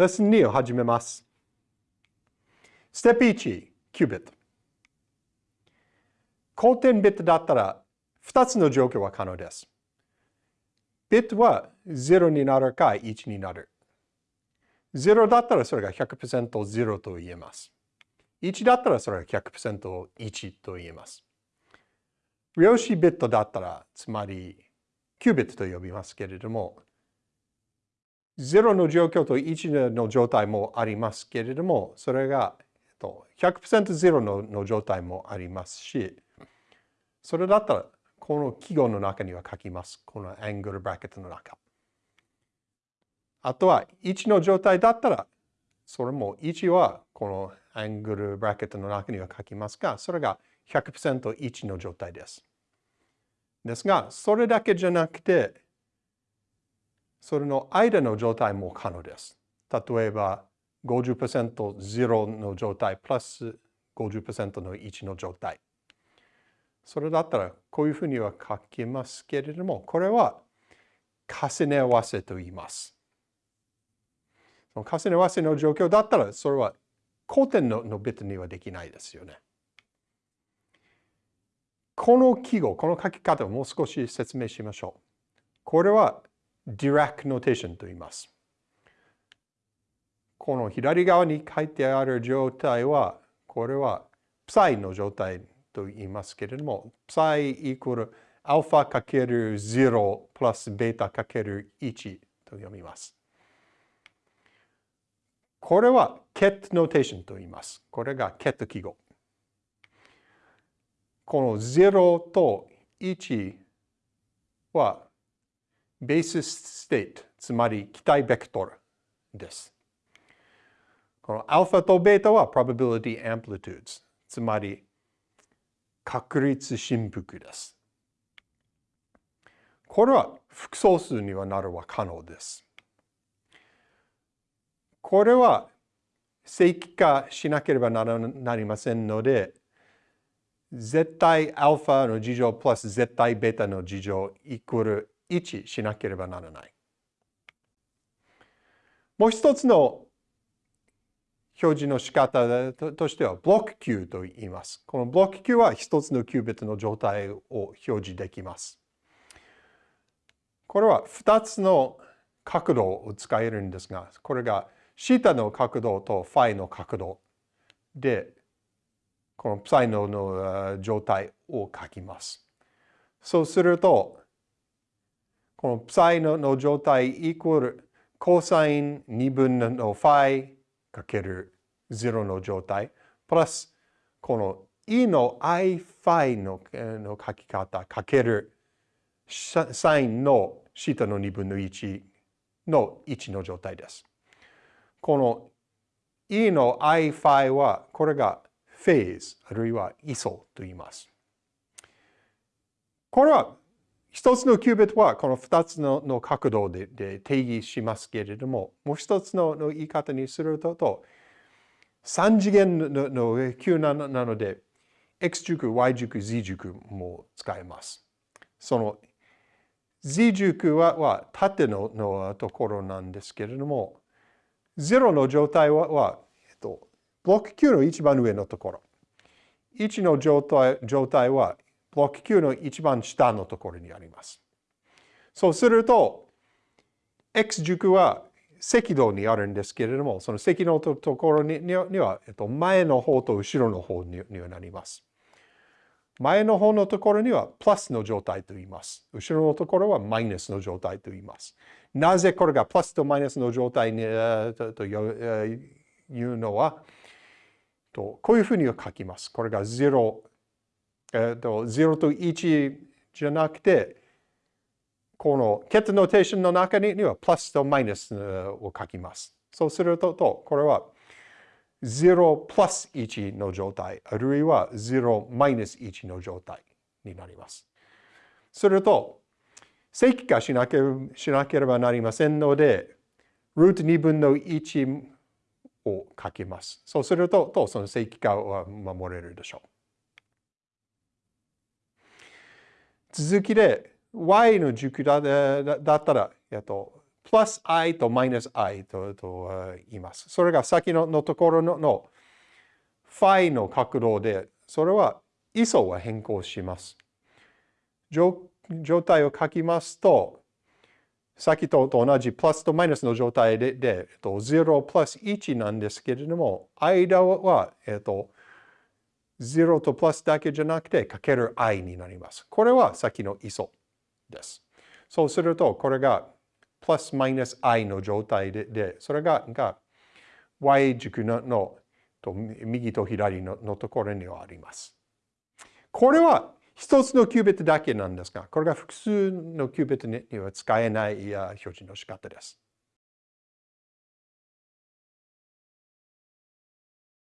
レッスン2を始めます。ステップ1、キュービット。交点ビットだったら2つの状況は可能です。ビットは0になるか1になる。0だったらそれが 100%0 と言えます。1だったらそれが 100%1 と言えます。量子ビットだったら、つまりキュービットと呼びますけれども、0の状況と1の状態もありますけれども、それが100%ゼロの状態もありますし、それだったら、この記号の中には書きます。このアングルブラケットの中。あとは、1の状態だったら、それも1はこのアングルブラケットの中には書きますが、それが 100%1 の状態です。ですが、それだけじゃなくて、それの間の状態も可能です。例えば50%、0の状態プラス50%の1の状態。それだったらこういうふうには書きますけれども、これは重ね合わせと言います。その重ね合わせの状況だったら、それは交点ののビットにはできないですよね。この記号、この書き方をもう少し説明しましょう。これは Dirac notation と言います。この左側に書いてある状態は、これは psi の状態と言いますけれども、psi イコール alpha かける0プラスベータかける1と読みます。これは ket notation と言います。これが ket 記号。この0と1はベースステート、つまり期待ベクトルです。このアルファとベータは probability amplitudes、つまり確率振幅です。これは複素数にはなるは可能です。これは正規化しなければなりませんので、絶対アルファの事情プラス絶対ベータの事情イコール位置しなければならない。もう一つの表示の仕方としてはブロック Q と言います。このブロック Q は一つのキュービットの状態を表示できます。これは2つの角度を使えるんですが、これがシタの角度とファイの角度で、この ψ の状態を書きます。そうすると、この ψ の状態イコールコサイン2分の phi かける0の状態プラスこの e の i phi のの書き方かけるサインの θ の2分の1の1の状態です。この e の i phi はこれがフェーズあるいは位相と言います。これは一つのキュービットはこの二つの角度で定義しますけれども、もう一つの言い方にすると、三次元のの Q なので、X 軸、Y 軸、Z 軸も使えます。その Z 軸は縦のところなんですけれども、0の状態は、えっと、ブロック Q の一番上のところ。1の状態状態はブロック Q の一番下のところにあります。そうすると、X 軸は赤道にあるんですけれども、その赤道のところには、えっと、前の方と後ろの方にはなります。前の方のところにはプラスの状態と言います。後ろのところはマイナスの状態と言います。なぜこれがプラスとマイナスの状態にというのは、こういうふうに書きます。これが0、えっと、0と1じゃなくて、このケットノーテーションの中にはプラスとマイナスを書きます。そうすると、とこれは0プラス1の状態、あるいは0マイナス1の状態になります。すると、正規化しなけしなければなりませんので、ルート2分の1を書きます。そうすると、とその正規化は守れるでしょう。続きで y の軸だだったら、えっと、プラス i とマイナス i とと言います。それが先ののところののファイの角度で、それは位相は変更します。状態を書きますと、先と同じプラスとマイナスの状態で、でえっと、0プラス1なんですけれども、間は、えっと、0とプラスだけじゃなくて、かける i になります。これは先の位相です。そうすると、これがプラスマイナス i の状態で、でそれがが y 軸ののと右と左ののところにはあります。これは一つのキュービットだけなんですが、これが複数のキュービットには使えない表示の仕方です。